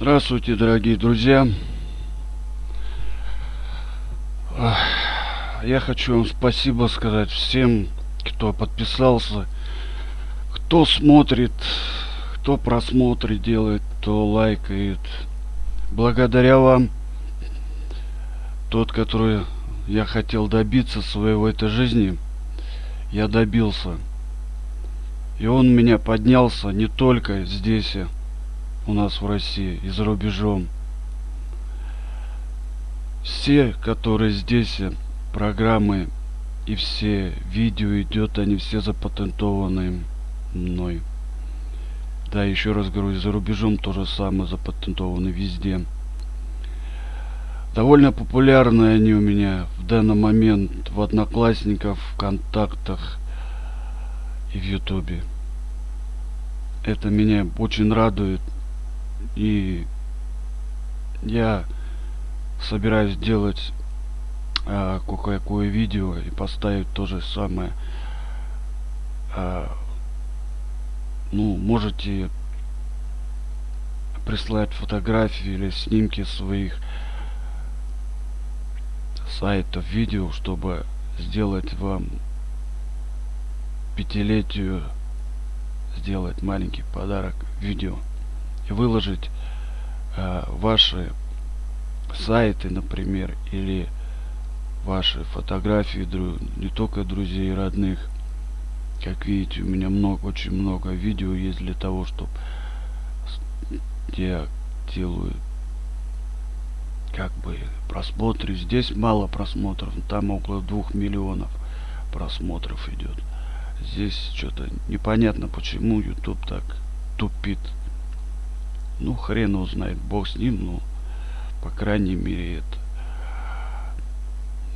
Здравствуйте, дорогие друзья. Я хочу вам спасибо сказать всем, кто подписался, кто смотрит, кто просмотры делает, кто лайкает. Благодаря вам, тот, который я хотел добиться своего этой жизни, я добился. И он меня поднялся не только здесь, у нас в России и за рубежом. Все, которые здесь, программы и все видео идет, они все запатентованы мной. Да, еще раз говорю, за рубежом то же самое запатентованы везде. Довольно популярны они у меня в данный момент в Одноклассниках, в Контактах и в Ютубе. Это меня очень радует. И я собираюсь делать а, кое-какое видео и поставить то же самое. А, ну, можете прислать фотографии или снимки своих сайтов, видео, чтобы сделать вам пятилетию сделать маленький подарок видео выложить э, ваши сайты, например, или ваши фотографии не только друзей и родных. Как видите, у меня много, очень много видео есть для того, чтобы я делаю как бы просмотры. Здесь мало просмотров, там около двух миллионов просмотров идет. Здесь что-то непонятно, почему YouTube так тупит. Ну, хрен узнает, бог с ним, ну, по крайней мере, это.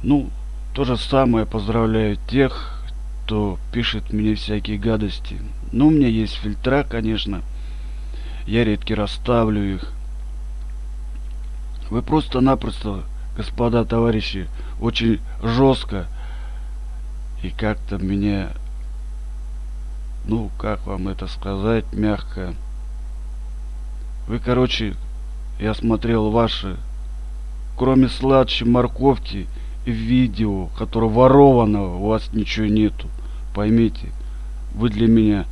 Ну, то же самое поздравляю тех, кто пишет мне всякие гадости. Ну, у меня есть фильтра, конечно. Я редко расставлю их. Вы просто-напросто, господа товарищи, очень жестко и как-то меня, ну, как вам это сказать, мягко, вы, короче, я смотрел ваши, кроме сладче морковки и видео, которое ворованного, у вас ничего нету. Поймите, вы для меня,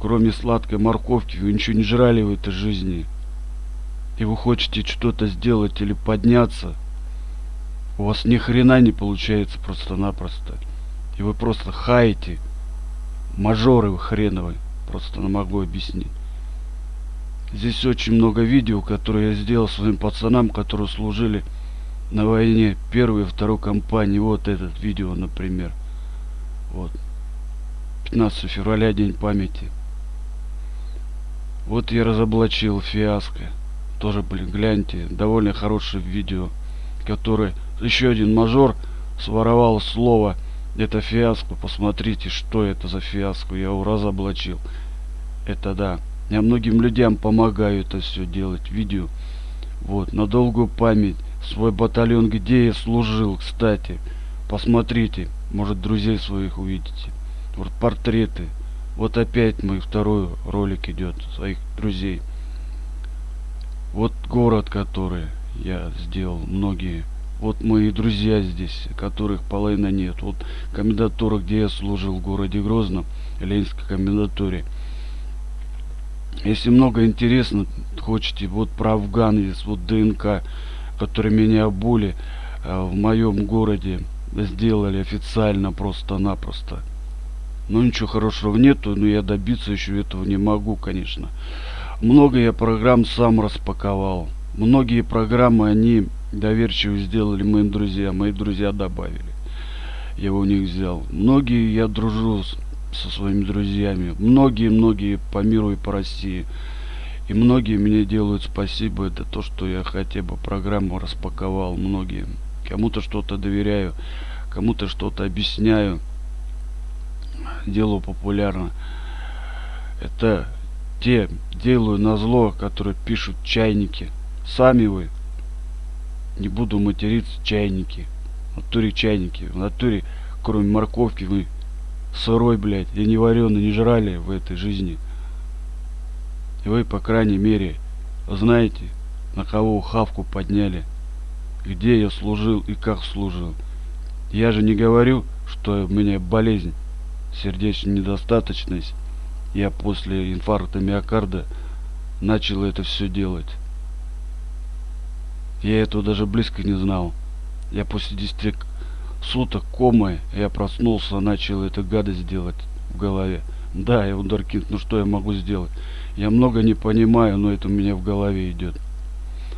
кроме сладкой морковки, вы ничего не жрали в этой жизни. И вы хотите что-то сделать или подняться, у вас ни хрена не получается просто-напросто. И вы просто хаете. Мажоры вы хреновые. Просто не могу объяснить. Здесь очень много видео, которые я сделал своим пацанам, которые служили на войне первой и второй компании. Вот этот видео, например. Вот. 15 февраля, день памяти. Вот я разоблачил фиаско. Тоже, блин, гляньте, довольно хорошее видео, который еще один мажор своровал слово это фиаско. Посмотрите, что это за фиаско. Я его разоблачил. Это да. Я многим людям помогаю это все делать. Видео. Вот, на долгую память. Свой батальон, где я служил, кстати. Посмотрите. Может, друзей своих увидите. Вот портреты. Вот опять мой второй ролик идет. Своих друзей. Вот город, который я сделал. Многие. Вот мои друзья здесь, которых половина нет. Вот комендатура, где я служил в городе Грозном. Ленинской комендатуре. Если много интересно, хочете, вот про Афган есть, вот ДНК, который меня обули э, в моем городе сделали официально просто-напросто. Ну ничего хорошего нету, но я добиться еще этого не могу, конечно. Много я программ сам распаковал. Многие программы они доверчиво сделали моим друзьям, мои друзья добавили. Я у них взял. Многие я дружу с со своими друзьями. Многие-многие по миру и по России. И многие мне делают спасибо. Это то, что я хотя бы программу распаковал. Многие. Кому-то что-то доверяю, кому-то что-то объясняю. Делаю популярно. Это те делаю на зло, которые пишут чайники. Сами вы. Не буду материться, чайники. В натуре чайники. В натуре, кроме морковки, вы сырой, блядь, и не вареный, не жрали в этой жизни. И вы, по крайней мере, знаете, на кого хавку подняли, где я служил и как служил. Я же не говорю, что у меня болезнь, сердечная недостаточность. Я после инфаркта миокарда начал это все делать. Я этого даже близко не знал. Я после 10 суток комы, я проснулся, начал эту гадость делать в голове. Да, я вундеркинд, ну что я могу сделать? Я много не понимаю, но это у меня в голове идет.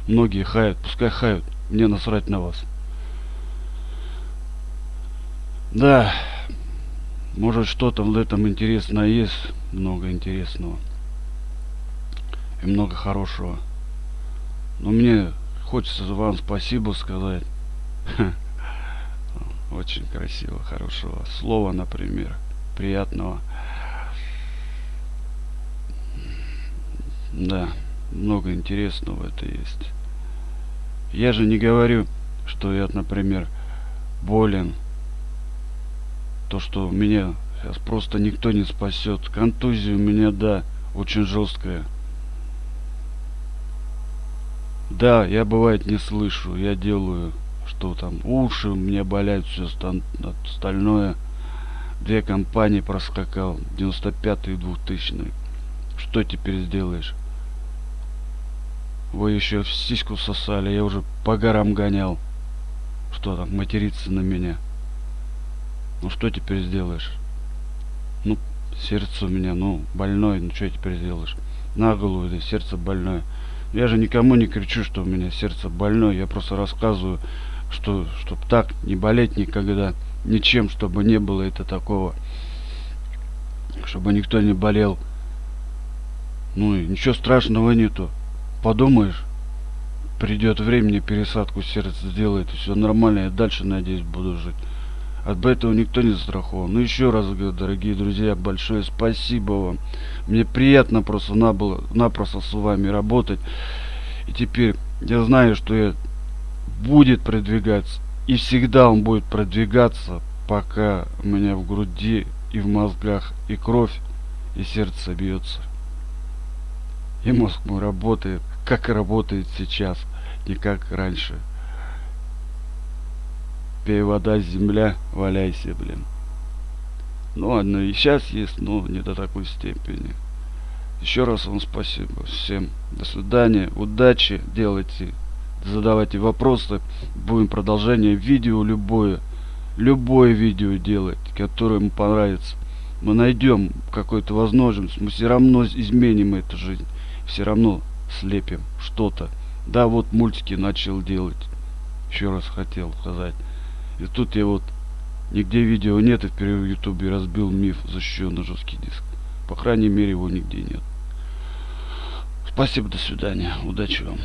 Многие хают, пускай хают, мне насрать на вас. Да, может что-то в этом интересное есть, много интересного. И много хорошего. Но мне хочется вам спасибо сказать. Очень красиво, хорошего слова, например, приятного. Да, много интересного это есть. Я же не говорю, что я, например, болен. То, что меня сейчас просто никто не спасет. Контузия у меня, да, очень жесткая. Да, я бывает не слышу, я делаю, что там уши у меня болят, все остальное. Две компании проскакал, 95 и 2000 Что теперь сделаешь? Вы еще в сиську сосали, я уже по горам гонял. Что там, материться на меня? Ну что теперь сделаешь? Ну, сердце у меня, ну, больное, ну что теперь сделаешь? На голову, да, сердце больное. Я же никому не кричу, что у меня сердце больное, я просто рассказываю, что, чтобы так не болеть никогда, ничем, чтобы не было это такого, чтобы никто не болел. Ну и ничего страшного нету подумаешь, придет время, пересадку сердца сделает, и все нормально, я дальше, надеюсь, буду жить. От этого никто не застрахован. Ну еще раз говорю, дорогие друзья, большое спасибо вам. Мне приятно просто набыло, напросто с вами работать. И теперь я знаю, что я будет продвигаться. И всегда он будет продвигаться, пока у меня в груди и в мозгах и кровь, и сердце бьется. И мозг мой работает как работает сейчас, не как раньше. Пей вода, земля, валяйся, блин. Ну ладно, и сейчас есть, но не до такой степени. Еще раз вам спасибо всем. До свидания, удачи, делайте, задавайте вопросы. Будем продолжение видео любое. Любое видео делать, которое ему понравится. Мы найдем какую-то возможность, мы все равно изменим эту жизнь. Все равно слепим что-то. Да, вот мультики начал делать. Еще раз хотел сказать. И тут я вот нигде видео нет, и впервые в ютубе разбил миф, защищенный жесткий диск. По крайней мере, его нигде нет. Спасибо, до свидания. Удачи вам.